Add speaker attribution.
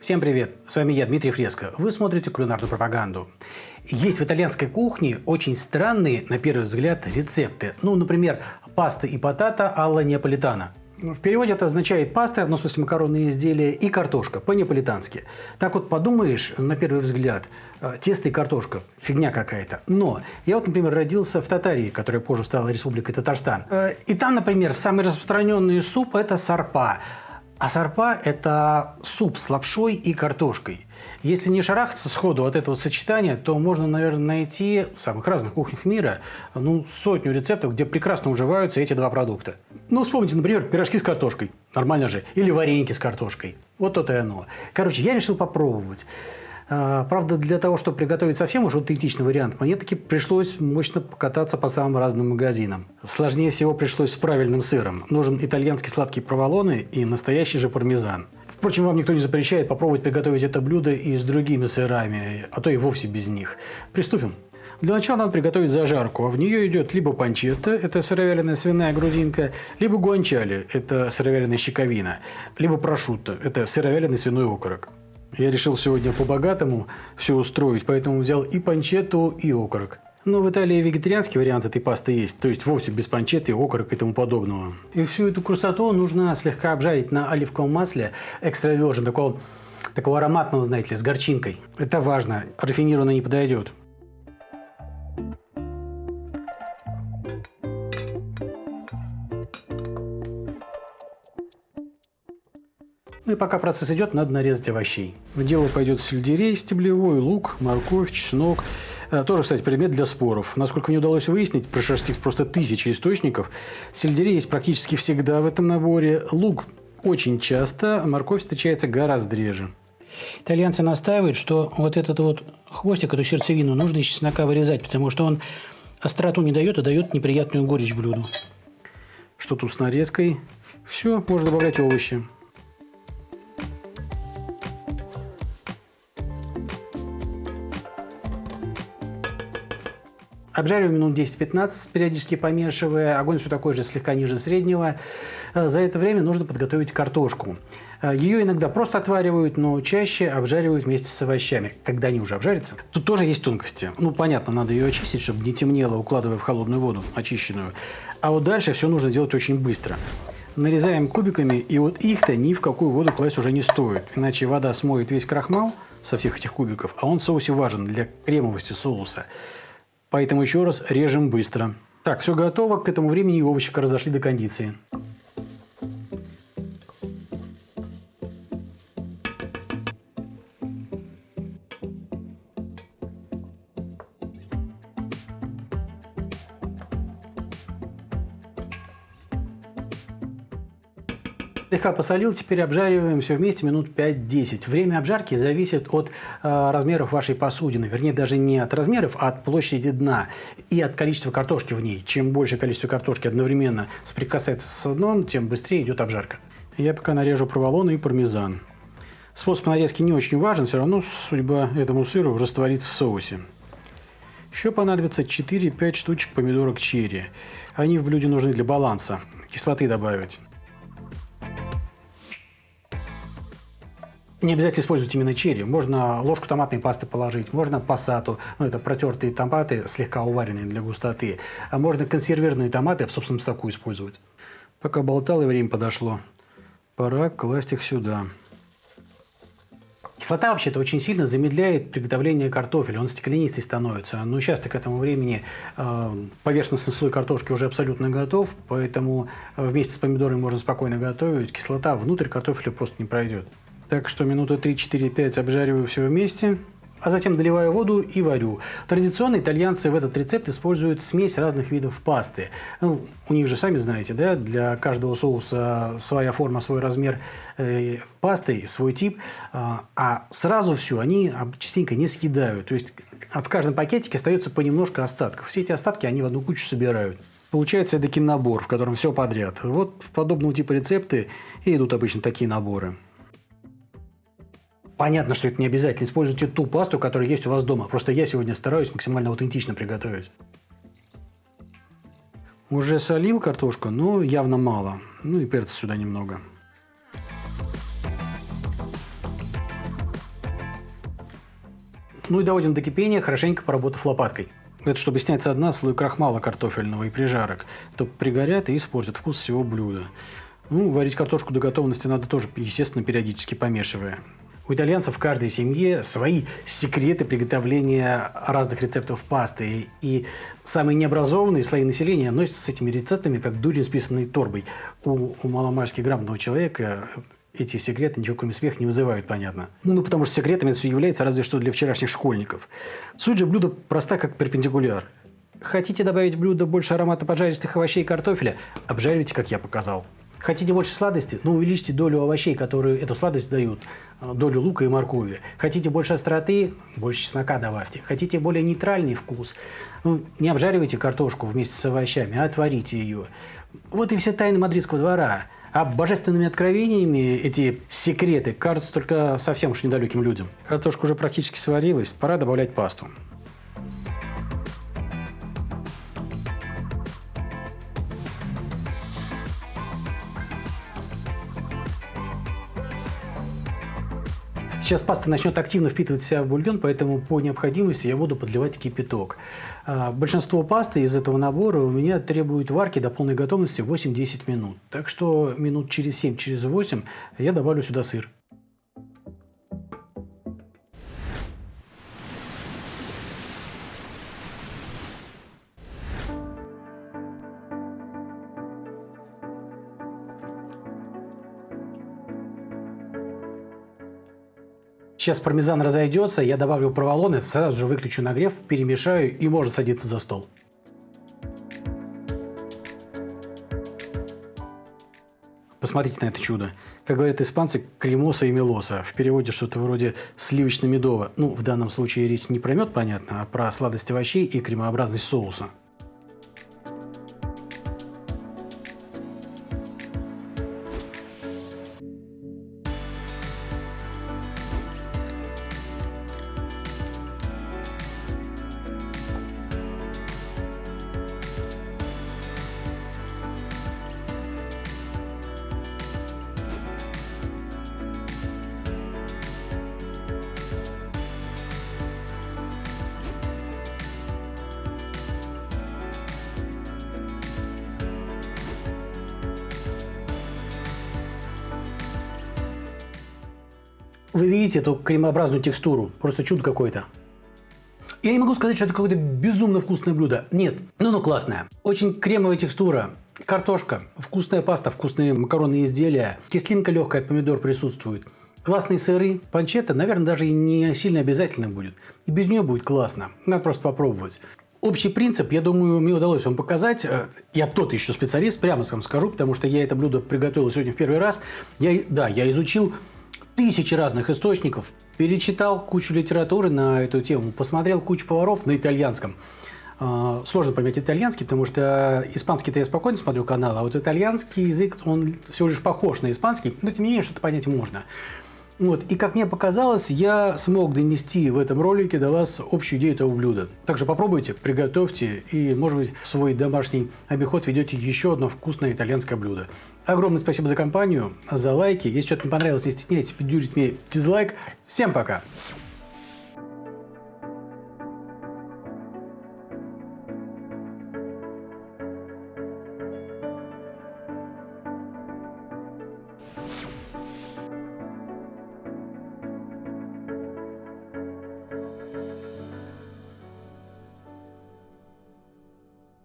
Speaker 1: Всем привет! С вами я, Дмитрий Фреско. Вы смотрите кулинарную пропаганду. Есть в итальянской кухне очень странные, на первый взгляд, рецепты. Ну, например, паста и потата алла неаполитана. В переводе это означает паста, ну, в смысле макаронные изделия, и картошка, по-неаполитански. Так вот подумаешь, на первый взгляд, э, тесто и картошка, фигня какая-то. Но я вот, например, родился в Татарии, которая позже стала Республикой Татарстан. Э, и там, например, самый распространенный суп – это сарпа. А сарпа – это суп с лапшой и картошкой. Если не шарахаться сходу от этого сочетания, то можно, наверное, найти в самых разных кухнях мира ну, сотню рецептов, где прекрасно уживаются эти два продукта. Ну, вспомните, например, пирожки с картошкой. Нормально же. Или вареники с картошкой. Вот то-то и оно. Короче, я решил попробовать. А, правда, для того, чтобы приготовить совсем уж аутентичный вариант, мне таки пришлось мощно покататься по самым разным магазинам. Сложнее всего пришлось с правильным сыром. Нужен итальянский сладкий проволоны и настоящий же пармезан. Впрочем, вам никто не запрещает попробовать приготовить это блюдо и с другими сырами, а то и вовсе без них. Приступим. Для начала надо приготовить зажарку, а в нее идет либо панчетта, это сыровяленая свиная грудинка, либо гуанчали, это сыровяленая щековина, либо прошутто, это сыровяленый свиной окорок. Я решил сегодня по-богатому все устроить, поэтому взял и панчетту, и окорок. Но в Италии вегетарианский вариант этой пасты есть, то есть вовсе без панчетты, окорок и тому подобного. И всю эту красоту нужно слегка обжарить на оливковом масле экстра virgin, такого, такого ароматного, знаете ли, с горчинкой. Это важно, рафинированно не подойдет. Ну и пока процесс идет, надо нарезать овощей. В дело пойдет сельдерей стеблевой, лук, морковь, чеснок. Э, тоже, кстати, предмет для споров. Насколько мне удалось выяснить, прошерстив просто тысячи источников, сельдерей есть практически всегда в этом наборе. Лук очень часто, а морковь встречается гораздо реже. Итальянцы настаивают, что вот этот вот хвостик, эту сердцевину нужно из чеснока вырезать, потому что он остроту не дает, а дает неприятную горечь блюду. Что тут с нарезкой? Все, можно добавлять овощи. Обжариваю минут 10-15, периодически помешивая. Огонь все такой же, слегка ниже среднего. Э, за это время нужно подготовить картошку. Э, Ее иногда просто отваривают, но чаще обжаривают вместе с овощами, когда они уже обжарятся. Тут тоже есть тонкости. Ну, понятно, надо ее очистить, чтобы не темнело, укладывая в холодную воду, очищенную. А вот дальше все нужно делать очень быстро. Нарезаем кубиками, и вот их-то ни в какую воду класть уже не стоит. Иначе вода смоет весь крахмал со всех этих кубиков, а он в соусе важен для кремовости соуса. Поэтому еще раз режем быстро. Так, все готово. К этому времени овощи разошли до кондиции. Слегка посолил, теперь обжариваем все вместе минут 5-10. Время обжарки зависит от э, размеров вашей посудины. Вернее, даже не от размеров, а от площади дна и от количества картошки в ней. Чем больше количество картошки одновременно соприкасается с дном, тем быстрее идет обжарка. Я пока нарежу проволону и пармезан. Способ нарезки не очень важен, все равно судьба этому сыру растворится в соусе. Еще понадобится 4-5 штучек помидорок черри. Они в блюде нужны для баланса, кислоты добавить. Не обязательно использовать именно черри. Можно ложку томатной пасты положить, можно пассату, ну это протертые томаты, слегка уваренные для густоты. А можно консервированные томаты в собственном соку использовать. Пока болтал и время подошло, пора класть их сюда. Кислота вообще-то очень сильно замедляет приготовление картофеля, он стеклянистый становится. Но сейчас к этому времени э, поверхностный слой картошки уже абсолютно готов, поэтому э, вместе с помидорами можно спокойно готовить. Кислота внутрь картофеля просто не пройдет. Так что минуты 3-4-5 обжариваю все вместе, а затем доливаю воду и варю. Традиционно итальянцы в этот рецепт используют смесь разных видов пасты. Ну, у них же, сами знаете, да, для каждого соуса своя форма, свой размер э, пасты, свой тип. А, а сразу все они частенько не съедают. То есть в каждом пакетике остается понемножку остатков. Все эти остатки они в одну кучу собирают. Получается эдакий набор, в котором все подряд. Вот в подобного типа рецепты и идут обычно такие наборы. Понятно, что это не обязательно. Используйте ту пасту, которая есть у вас дома. Просто я сегодня стараюсь максимально аутентично приготовить. Уже солил картошку, но явно мало. Ну и перца сюда немного. Ну и доводим до кипения, хорошенько поработав лопаткой. Это чтобы снять со дна слой крахмала картофельного и прижарок, то пригорят и испортят вкус всего блюда. Ну, варить картошку до готовности надо тоже, естественно, периодически помешивая. У итальянцев в каждой семье свои секреты приготовления разных рецептов пасты. И самые необразованные слои населения носятся с этими рецептами, как дурень с торбой. У, у маломальски грамотного человека эти секреты ничего кроме смеха не вызывают, понятно. Ну, ну, потому что секретами это все является разве что для вчерашних школьников. Суть же блюда проста, как перпендикуляр. Хотите добавить в блюдо больше аромата поджаристых овощей и картофеля? Обжаривайте, как я показал. Хотите больше сладости? Ну, увеличьте долю овощей, которые эту сладость дают, э, долю лука и моркови. Хотите больше остроты? Больше чеснока добавьте. Хотите более нейтральный вкус? Ну, не обжаривайте картошку вместе с овощами, а отварите ее. Вот и все тайны мадридского двора. А божественными откровениями эти секреты кажутся только совсем уж недалеким людям. Картошка уже практически сварилась, пора добавлять пасту. Сейчас паста начнет активно впитывать в себя в бульон, поэтому по необходимости я буду подливать кипяток. А, большинство пасты из этого набора у меня требует варки до полной готовности 8-10 минут. Так что минут через 7, через 8 я добавлю сюда сыр. Сейчас пармезан разойдется, я добавлю проволоны, сразу же выключу нагрев, перемешаю и можно садиться за стол. Посмотрите на это чудо. Как говорят испанцы, кремоса и мелоса. В переводе что-то вроде сливочно-медово. Ну, в данном случае речь не про мед, понятно, а про сладость овощей и кремообразность соуса. Вы видите эту кремообразную текстуру? Просто чудо какое-то. Я не могу сказать, что это какое-то безумно вкусное блюдо. Нет, ну ну классное. Очень кремовая текстура. Картошка, вкусная паста, вкусные макаронные изделия. Кислинка легкая помидор присутствует. Классные сыры. Панчетта, наверное, даже и не сильно обязательно будет. И без нее будет классно. Надо просто попробовать. Общий принцип, я думаю, мне удалось вам показать. Э, я тот еще специалист, прямо вам скажу, потому что я это блюдо приготовил сегодня в первый раз. Я, да, я изучил тысячи разных источников, перечитал кучу литературы на эту тему, посмотрел кучу поваров на итальянском. А, сложно понять итальянский, потому что испанский-то я спокойно смотрю канал, а вот итальянский язык, он всего лишь похож на испанский, но тем не менее что-то понять можно. Вот. И как мне показалось, я смог донести в этом ролике до вас общую идею этого блюда. Также попробуйте, приготовьте и, может быть, в свой домашний обиход ведете еще одно вкусное итальянское блюдо. Огромное спасибо за компанию, за лайки. Если что-то не понравилось, не стесняйтесь, пидюрить мне дизлайк. Всем пока!